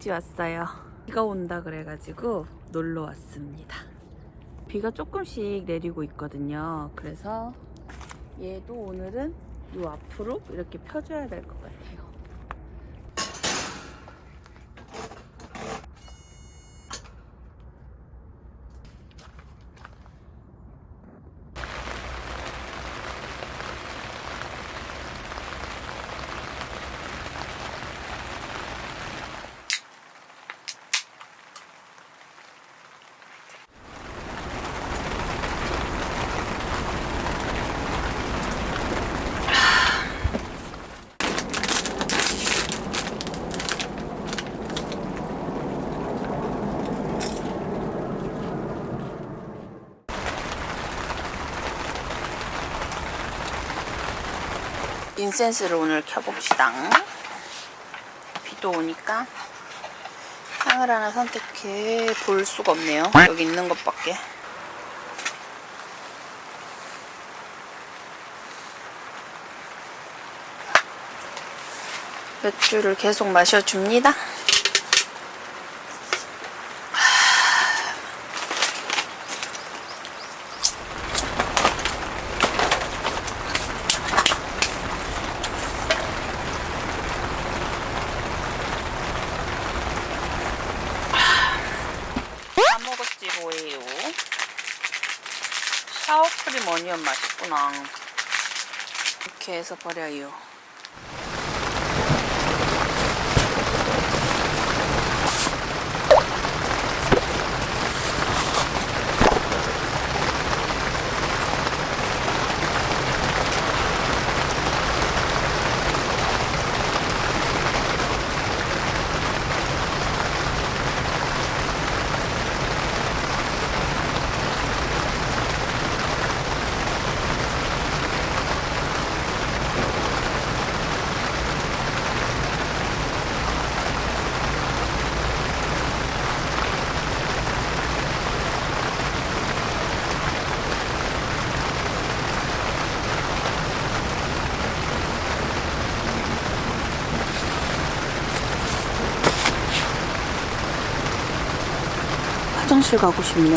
장박지 왔어요. 비가 온다 그래가지고 놀러 왔습니다. 비가 조금씩 내리고 있거든요. 그래서 얘도 오늘은 요 앞으로 이렇게 펴줘야 될 것 같아요 인센스를 오늘 켜봅시다. 비도 오니까 향을 하나 선택해 볼 수가 없네요. 여기 있는 것밖에. 맥주를 계속 마셔줍니다. 다 먹었지 뭐예요 어니언 맛있구나. 이렇게 해서 버려요 화장실 가고 싶네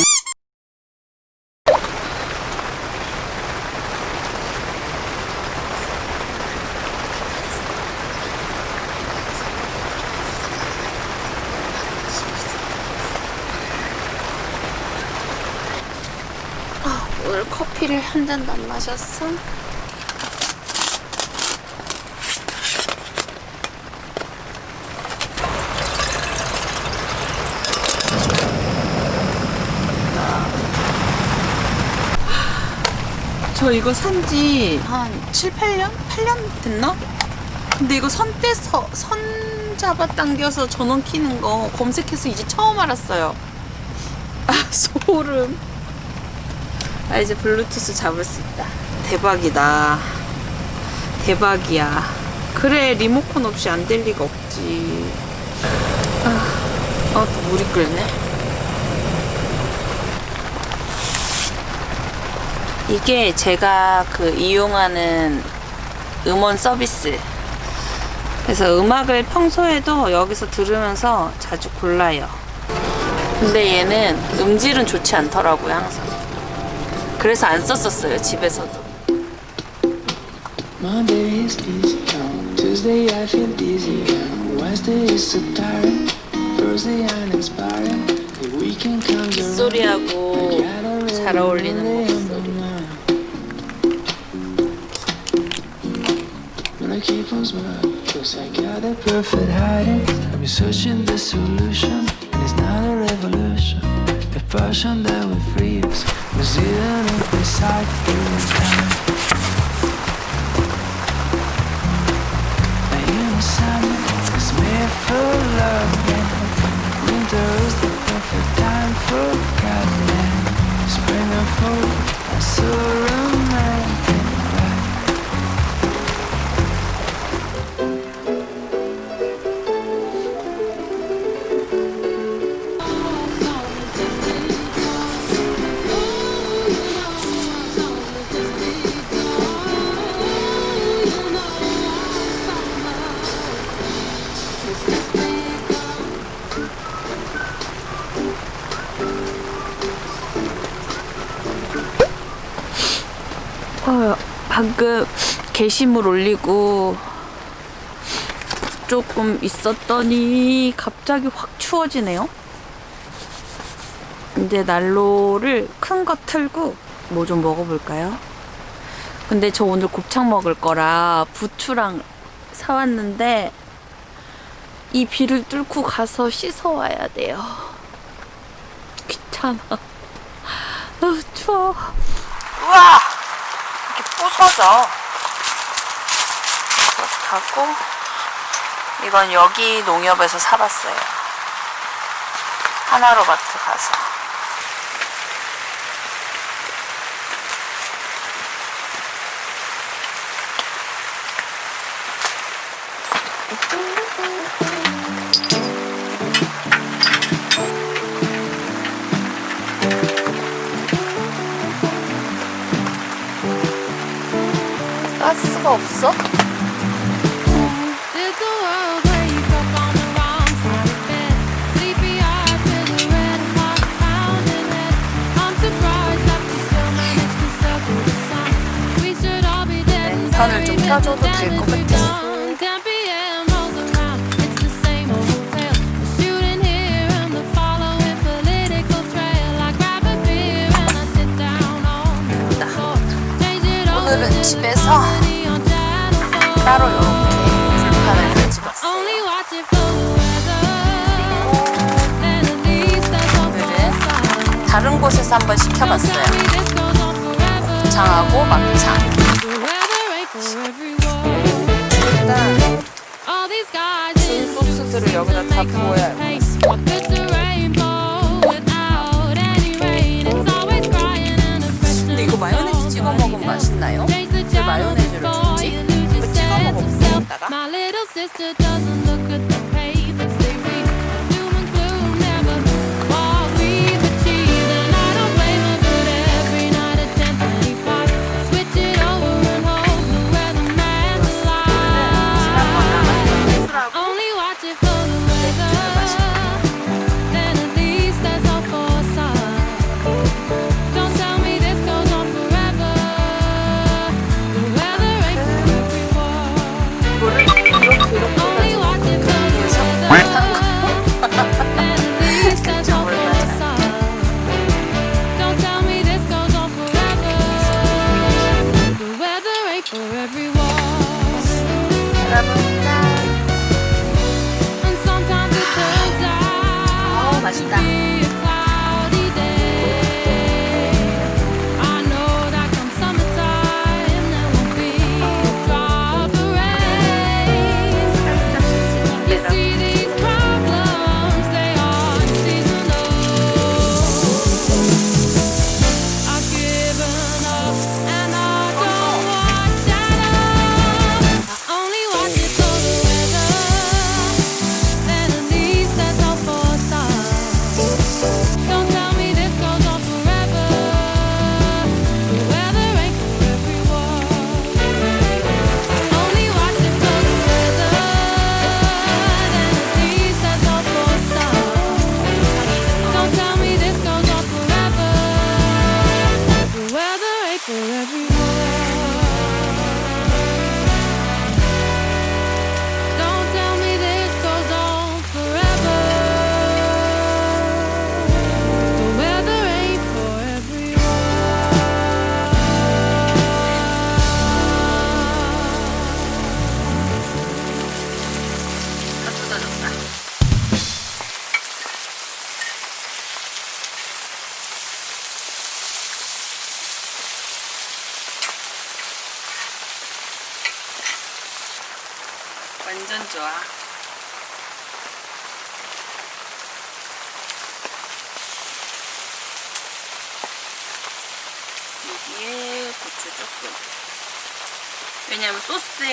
아, 오늘 커피를 한 잔도 안 마셨어? 저 이거 산지 한 7, 8년? 8년 됐나? 근데 이거 선 떼서 선 잡아 당겨서 전원 키는 거 검색해서 이제 처음 알았어요. 아 소름. 아 이제 블루투스 잡을 수 있다. 대박이다. 대박이야. 그래 리모컨 없이 안 될 리가 없지. 아, 어, 또 물이 끓네. 이게 제가 그 이용하는 음원 서비스. 그래서 음악을 평소에도 여기서 들으면서 자주 골라요. 근데 얘는 음질은 좋지 않더라고요, 항상. 그래서 안 썼었어요, 집에서도. Monday is busy, Tuesday I feel dizzy, Wednesday is so tired, Thursday uninspired, the weekend comes around. 소리하고 잘 어울리는 목 keep on smiling, cause I got the perfect hiding. I've been searching the solution, and it's not a revolution. The passion that will free us was hidden inside through time. You know is made for loving. Winter is the perfect time for gardening. Spring and fall so romantic. 게시물 올리고 조금 있었더니 갑자기 확 추워지네요. 이제 난로를 큰 거 틀고 뭐 좀 먹어볼까요? 근데 저 오늘 곱창 먹을 거라 부추랑 사왔는데 이 비를 뚫고 가서 씻어 와야 돼요. 귀찮아. 아, 추워. 우와! 이렇게 부서져. 하고 이건 여기 농협에서 사봤어요. 하나로마트 가서. 가스가 없어? On the floor. Change it over 오늘은 집에서 comedy on Channel 4. 따로 이렇게 불판을 가져봤어요. 오늘은. 다른 곳에서 한번 시켜봤어요. 장하고 막창. 소스들을 여기다 다 부어야 이거 마요네즈 찍어 먹으면 맛있나요? 이거 찍어 먹어볼게,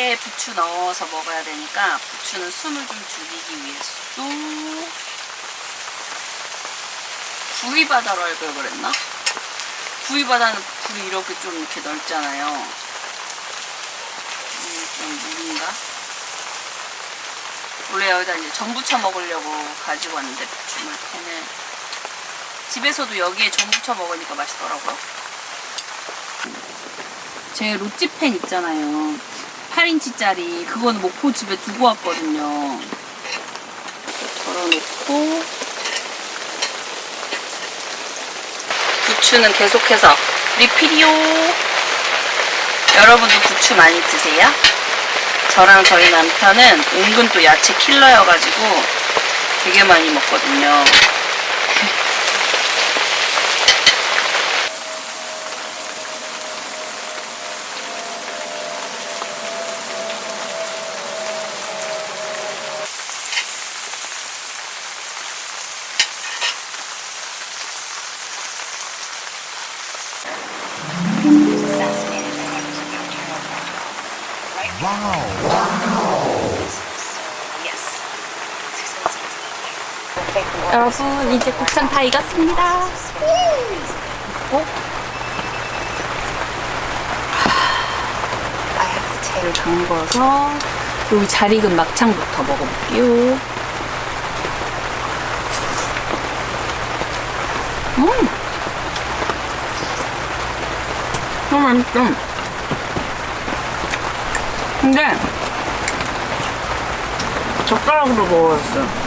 소스에 부추 넣어서 먹어야 되니까 부추는 숨을 좀 죽이기 위해서 구이바다로 할걸 그랬나? 구이바다는 불이 이렇게 좀 이렇게 넓잖아요. 음, 좀 무린가? 원래 여기다 이제 전부쳐 먹으려고 가지고 왔는데 부추물 캔을 집에서도 여기에 전부쳐 먹으니까 맛있더라고요. 제 로찌팬 있잖아요. 8인치짜리 그거는 목포 집에 두고 왔거든요. 덜어놓고 부추는 계속해서 리필이요. 여러분도 부추 많이 드세요? 저랑 저희 남편은 은근 또 야채 킬러여가지고 되게 많이 먹거든요. 여러분 이제 곱창 다 익었습니다. 어? 야채를 담궈서 여기 잘 익은 막창부터 먹어볼게요. 음, 너무 맛있어. 근데 젓가락으로 먹어야겠어요.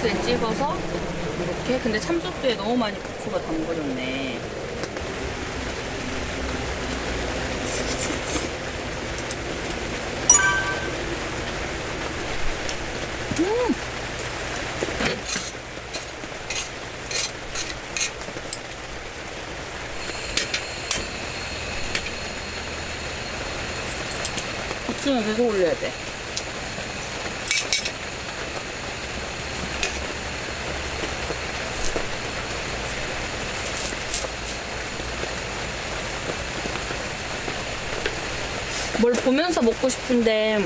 소스에 찍어서 이렇게 근데 참소스에 너무 많이 부추가 담궈졌네 음. 부추는 계속 올려야 돼 뭘 보면서 먹고 싶은데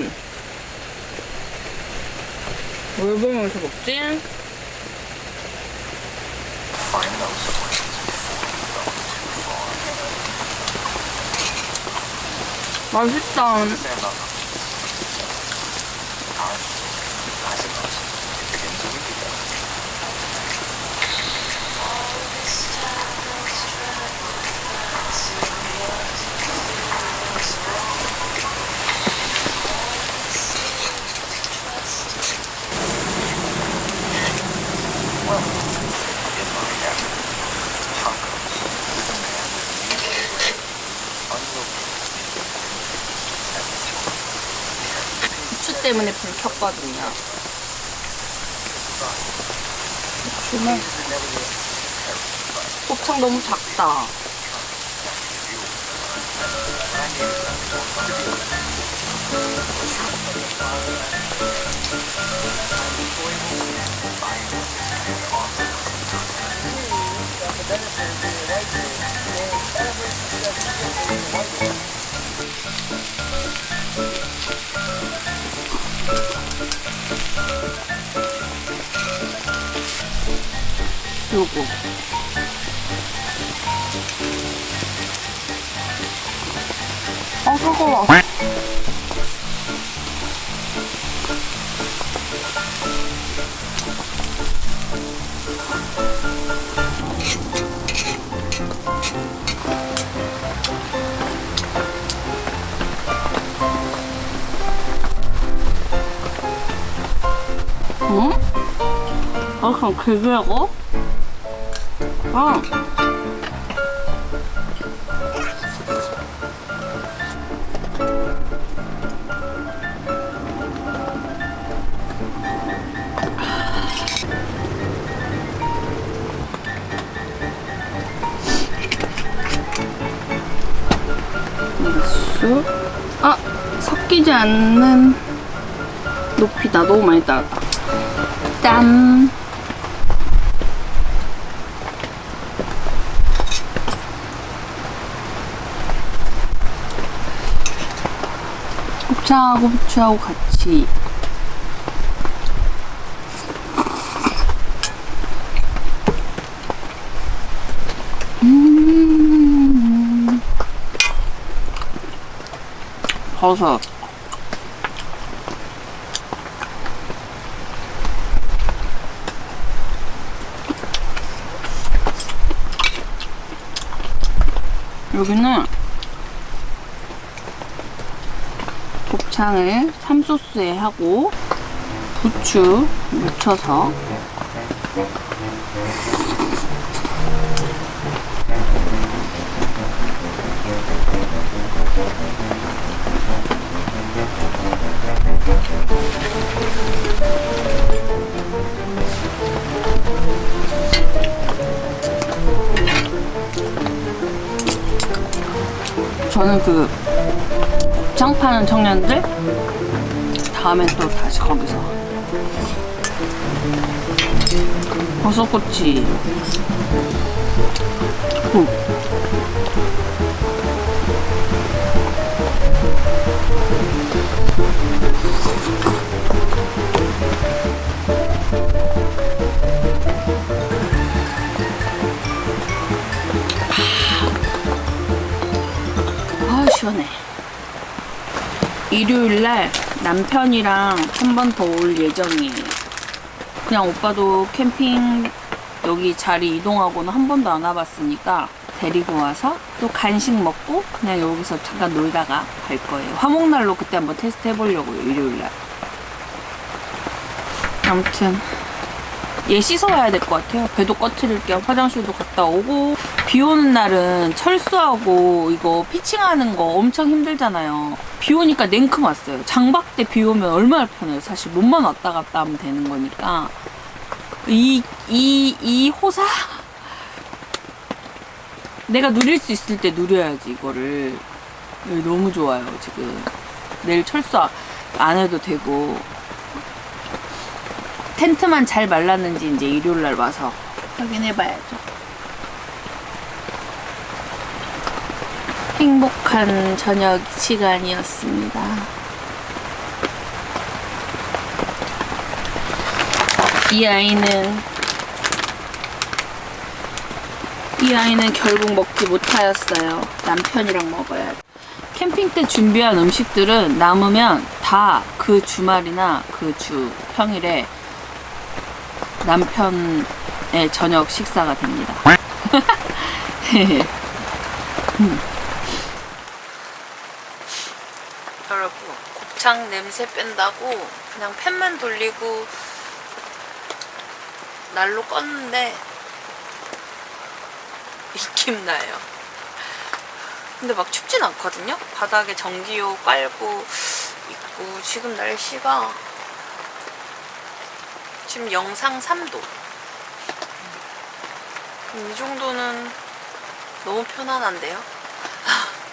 뭘 보면서 먹지? 맛있다. 부추 때문에 불 켰거든요. 부추는 곱창 너무 작 아, 그럼 그거라고? 아. 육수. 아, 섞이지 않는 높이다. 너무 많이 따랐다. 짠. 곱창하고 부추하고 같이. 음. 버섯. 여기는 곱창을 참소스에 하고 부추 묻혀서. 저는 그 곱창 파는 청년들? 다음엔 또 다시 거기서. 버섯꼬치. 국 아 시원해 일요일날 남편이랑 한 번 더 올 예정이에요. 그냥 오빠도 캠핑 여기 자리 이동하고는 한 번도 안 와봤으니까 데리고 와서 또 간식 먹고 그냥 여기서 잠깐 놀다가 갈 거예요. 화목날로 그때 한번 테스트 해보려고요 일요일날. 아무튼 얘 씻어 와야 될 것 같아요. 배도 꺼트릴 겸 화장실도 갔다 오고 비 오는 날은 철수하고 이거 피칭하는 거 엄청 힘들잖아요. 비 오니까 냉큼 왔어요. 장박 때 비 오면 얼마나 편해요. 사실 몸만 왔다 갔다 하면 되는 거니까 이 이 이 호사 내가 누릴 수 있을 때 누려야지 이거를 너무 좋아요 지금 내일 철수 안 해도 되고 텐트만 잘 말랐는지 이제 일요일 날 와서 확인해봐야죠. 행복한 저녁 시간이었습니다. 이 아이는 이 아이는 결국 먹지 못하였어요. 남편이랑 먹어야 돼. 캠핑 때 준비한 음식들은 남으면 다 그 주말이나 그 주 평일에 남편의 저녁 식사가 됩니다. 음. 여러분, 곱창 냄새 뺀다고 그냥 팬만 돌리고 날로 껐는데 입김 나요. 근데 막 춥진 않거든요? 바닥에 전기요 깔고 있고 지금 날씨가 지금 영상 3도. 음, 이 정도는 너무 편안한데요?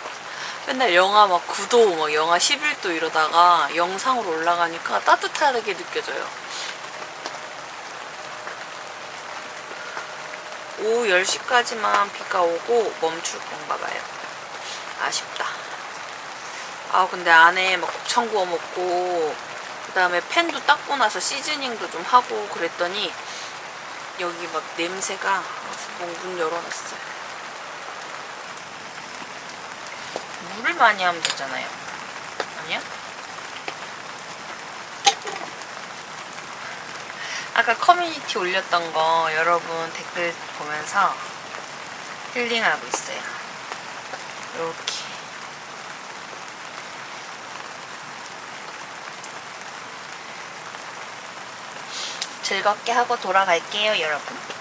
맨날 영하 막 9도, 막 영하 11도 이러다가 영상으로 올라가니까 따뜻하게 느껴져요. 오후 10시까지만 비가 오고 멈출 건가 봐요. 아쉽다. 아, 근데 안에 막 곱창 구워 먹고 그 다음에 팬도 닦고 나서 시즈닝도 좀 하고 그랬더니 여기 막 냄새가 문 열어놨어요. 물을 많이 하면 되잖아요. 아니야? 아까 커뮤니티 올렸던 거 여러분 댓글 보면서 힐링하고 있어요. 이렇게. 즐겁게 하고 돌아갈게요, 여러분.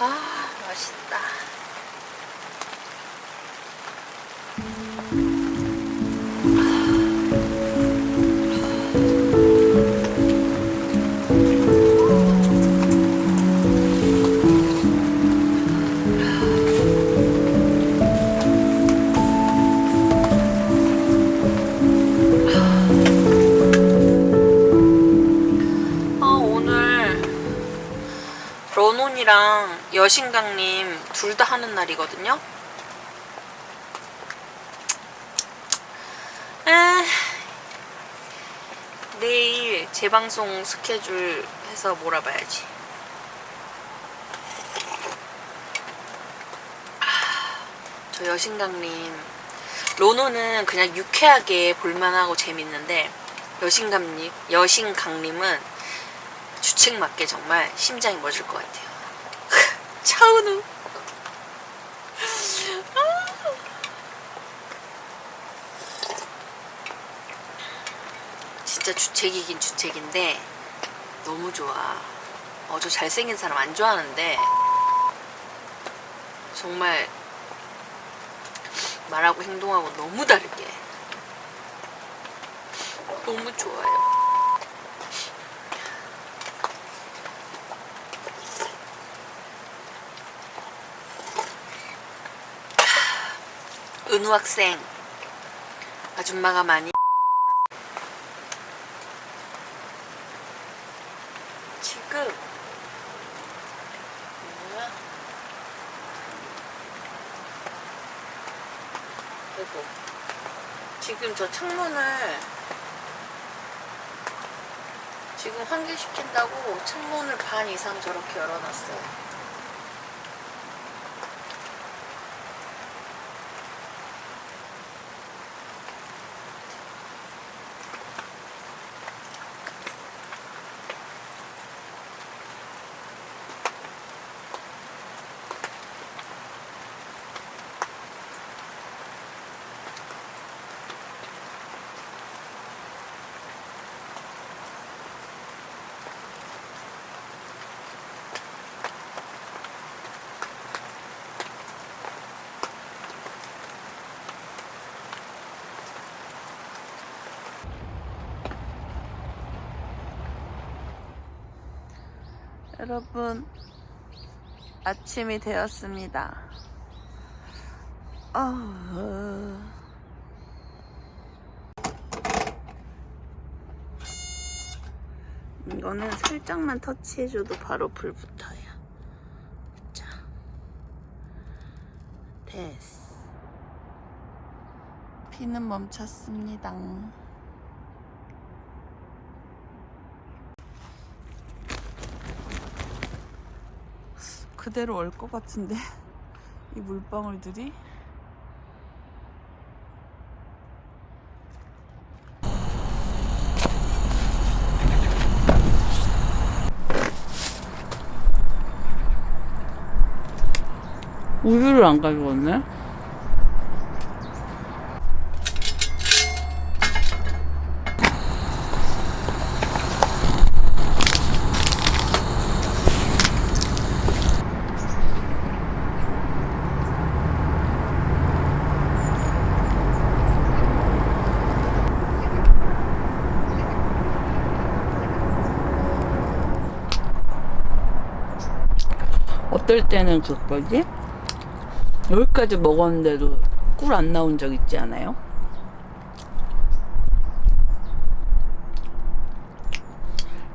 아, 맛있다. 여신강님 둘다 하는 날이거든요. 에, 내일 재방송 스케줄 해서 몰아봐야지. 아, 저 여신강님 로노는 그냥 유쾌하게 볼만하고 재밌는데 여신강님 여신강님은 주책 맞게 정말 심장이 멎을 것 같아요. 차은우. 진짜 주책이긴 주책인데 너무 좋아. 어, 저 잘생긴 사람 안 좋아하는데 정말 말하고 행동하고 너무 다르게 너무 좋아요. 은우 학생 아줌마가 많이 지금 뭐야? 아이고 지금 저 창문을 지금 환기시킨다고 창문을 반 이상 저렇게 열어놨어요. 여러분 아침이 되었습니다. 아, 이거는 살짝만 터치해줘도 바로 불 붙어요. 자, 됐어. 피는 멈췄습니다. 그대로 올것 같은데 이 물방울들이. 우유를 안 가져왔네 어떨 때는 그거지? 여기까지 먹었는데도 꿀 안 나온 적 있지 않아요?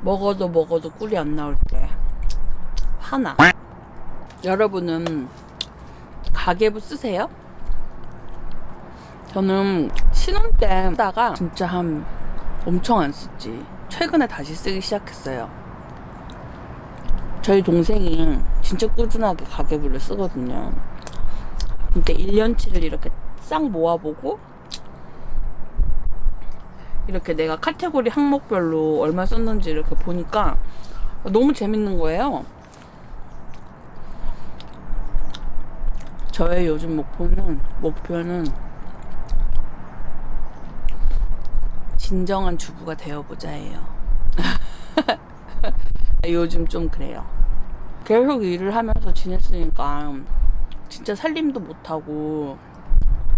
먹어도 먹어도 꿀이 안 나올 때. 하나. 여러분은 가계부 쓰세요? 저는 신혼 때 쓰다가 진짜 한 엄청 안 썼지. 최근에 다시 쓰기 시작했어요. 저희 동생이 진짜 꾸준하게 가계부를 쓰거든요 근데 1년치를 이렇게 싹 모아보고 이렇게 내가 카테고리 항목별로 얼마 썼는지 이렇게 보니까 너무 재밌는 거예요. 저의 요즘 목표는 목표는 진정한 주부가 되어보자예요. 요즘 좀 그래요. 계속 일을 하면서 지냈으니까 진짜 살림도 못하고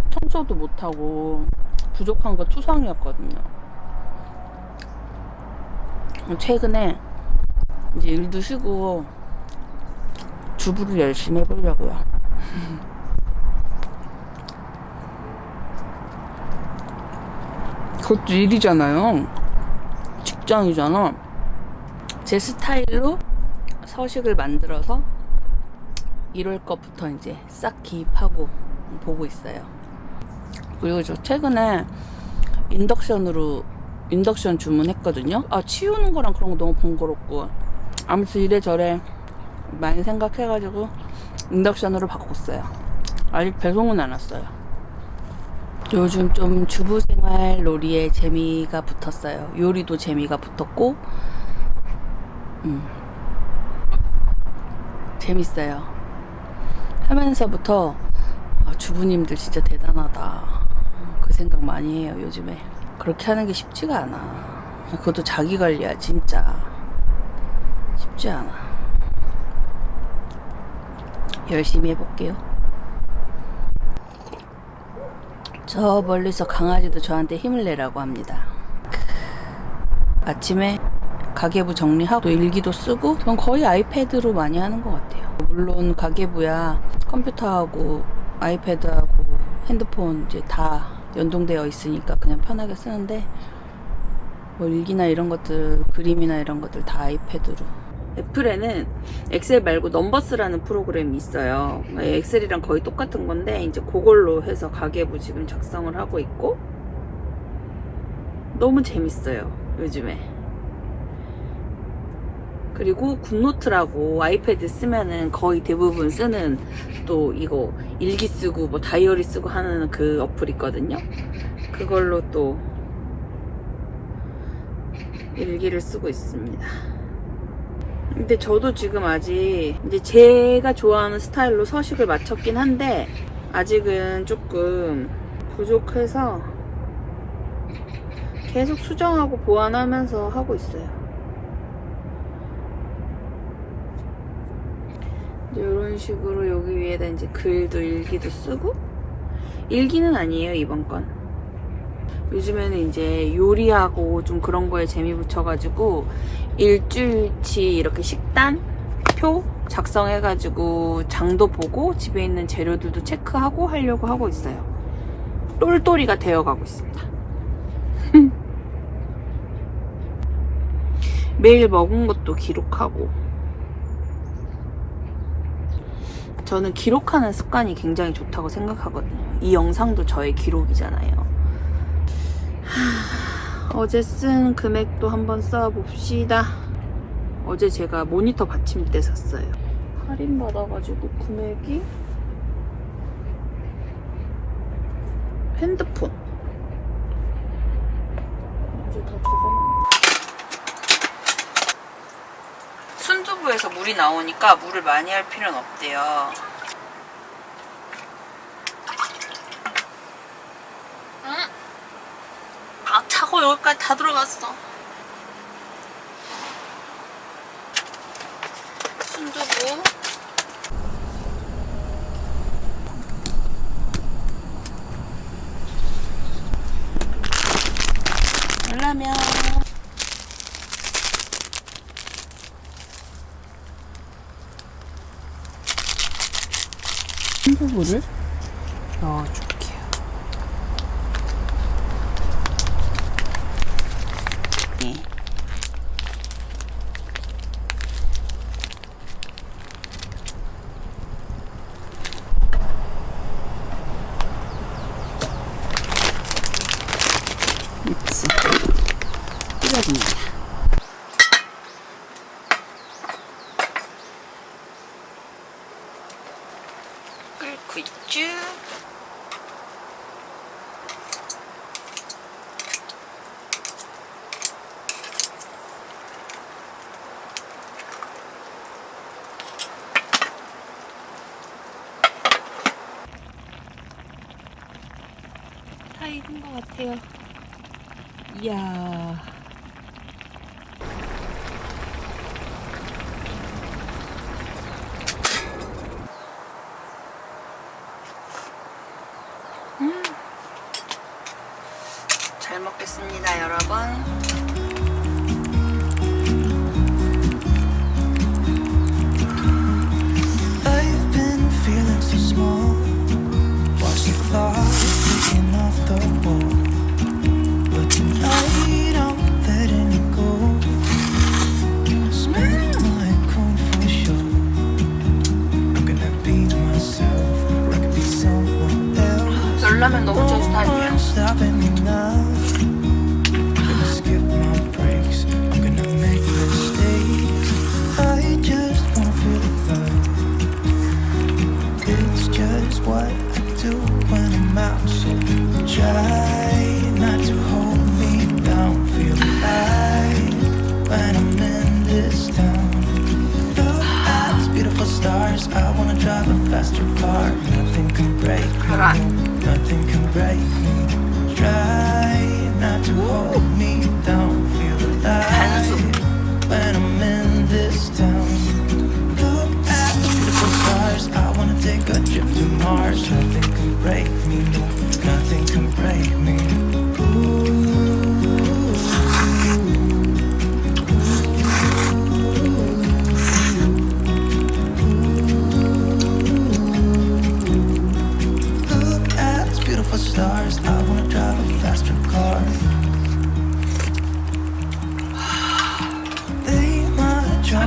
청소도 못하고 부족한 거 투성이었거든요. 최근에 이제 일도 쉬고 주부를 열심히 해보려고요. 그것도 일이잖아요. 직장이잖아. 제 스타일로 서식을 만들어서 1월 것부터 이제 싹 기입하고 보고 있어요. 그리고 저 최근에 인덕션으로 인덕션 주문했거든요. 아 치우는 거랑 그런 거 너무 번거롭고 아무튼 이래저래 많이 생각해 가지고 인덕션으로 바꿨어요. 아직 배송은 안 왔어요. 요즘 좀 주부생활 놀이에 재미가 붙었어요. 요리도 재미가 붙었고, 음, 재밌어요. 하면서부터 아, 주부님들 진짜 대단하다. 그 생각 많이 해요, 요즘에. 그렇게 하는 게 쉽지가 않아. 그것도 자기 관리야, 진짜. 쉽지 않아. 열심히 해볼게요. 저 멀리서 강아지도 저한테 힘을 내라고 합니다. 아침에 가계부 정리하고 일기도 쓰고 전 거의 아이패드로 많이 하는 것 같아요. 물론 가계부야 컴퓨터하고 아이패드하고 핸드폰 이제 다 연동되어 있으니까 그냥 편하게 쓰는데 뭐 일기나 이런 것들 그림이나 이런 것들 다 아이패드로 애플에는 엑셀 말고 넘버스라는 프로그램이 있어요. 엑셀이랑 거의 똑같은 건데 이제 그걸로 해서 가계부 지금 작성을 하고 있고 너무 재밌어요. 요즘에. 그리고 굿노트라고 아이패드 쓰면은 거의 대부분 쓰는 또 이거 일기 쓰고 뭐 다이어리 쓰고 하는 그 어플 있거든요. 그걸로 또 일기를 쓰고 있습니다. 근데 저도 지금 아직 이제 제가 좋아하는 스타일로 서식을 맞췄긴 한데 아직은 조금 부족해서 계속 수정하고 보완하면서 하고 있어요. 이런 식으로 여기 위에다 이제 글도 일기도 쓰고 일기는 아니에요 이번 건. 요즘에는 이제 요리하고 좀 그런 거에 재미 붙여가지고 일주일치 이렇게 식단 표 작성해가지고 장도 보고 집에 있는 재료들도 체크하고 하려고 하고 있어요. 똘똘이가 되어가고 있습니다. 매일 먹은 것도 기록하고 저는 기록하는 습관이 굉장히 좋다고 생각하거든요. 이 영상도 저의 기록이잖아요. 하, 어제 쓴 금액도 한번 써봅시다. 어제 제가 모니터 받침대 샀어요. 할인 받아가지고 금액이 핸드폰. 어제 다 순두부에서 물이 나오니까 물을 많이 할 필요는 없대요. 응? 아, 차고 여기까지 다 들어갔어. 순두부. 라면. 순두부를 넣어줄게요. 네. 믹스 뿌려줍니다. 끓고 있죠? 다 익은 것 같아요. 이야.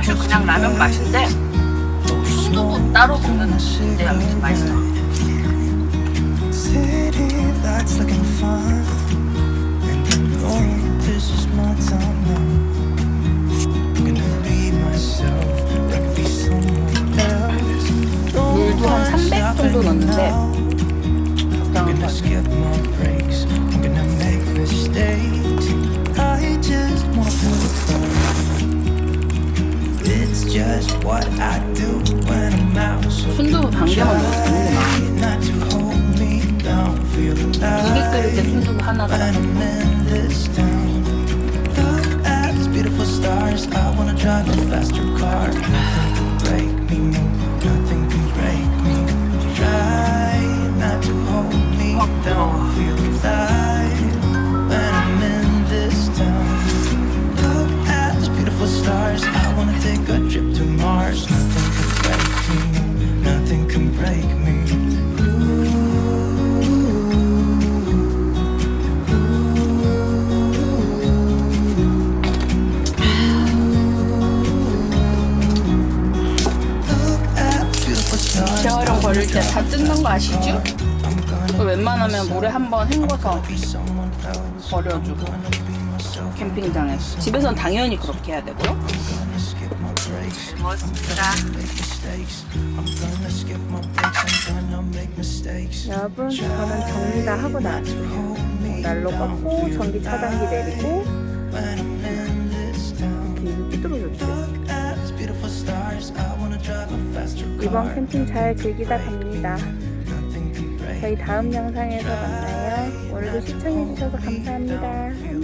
그냥 라면 맛인데 순두부 따로 먹는데 아무튼 맛있어. 물도 한 300 정도 넣는데 breaks. I'm gonna 순두부 반개만 넣어서 되는구나. try not to hold me down. Feel 두개 alive. 끓일 때 순두부 하나가 When 아시죠? 웬만하면 물에 한번 헹궈서. 버려주고 캠핑장에서 집에서는 당연히 그렇게 해야 되고요. 여러분 저는 정리 다 하고 나왔어요 난로 껐고 전기 차단기 내리고 car. 이번 캠핑 잘 즐기다 갑니다 저희 다음 영상에서 만나요. 오늘도 시청해주셔서 감사합니다